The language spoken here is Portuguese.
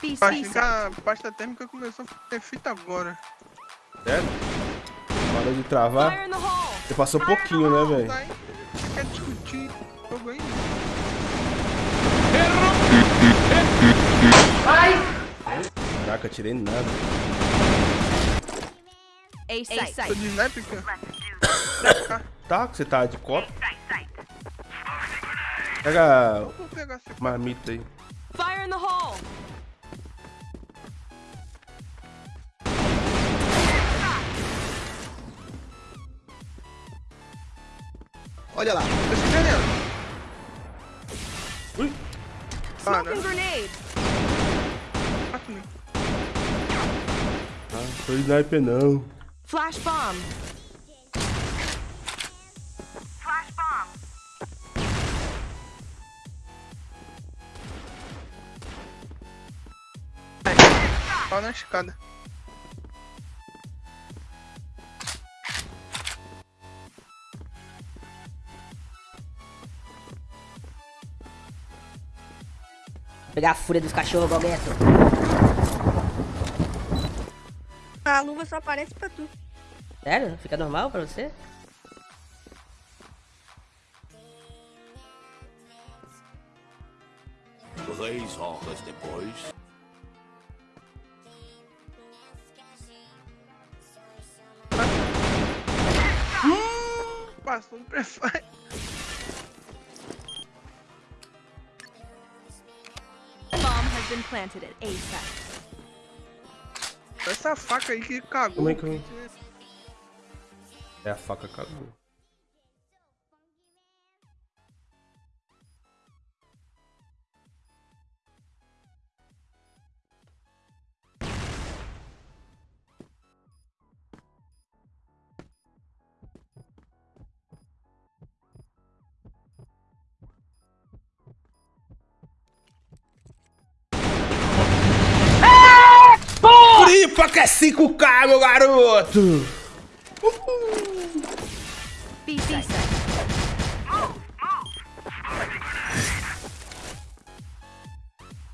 Acho que a pasta térmica começou a ter fita agora. Sério? Parou de travar? Você passou pouquinho, né, velho? Tá Você quer discutir o jogo ainda? Caraca, tirei nada. Tô de sniper, cara. Tá, você tá de copo. Pega Vou pegar esse marmita aí. Fire in the hole! Olha lá. esse janela. Ui, Para. Smoking grenade! Mata me. ah, tô sniper não. Flash bomb! Flash bomb! Pau na escada. Pegar a fúria dos cachorros, Galgueto. A luva só aparece pra tu. Sério? Fica normal pra você? Três horas depois. Passou no prefire. Been planted at A site. Essa faca aí que cagou. Como é que eu... É a faca cagou. Que é 5K, meu garoto! Site.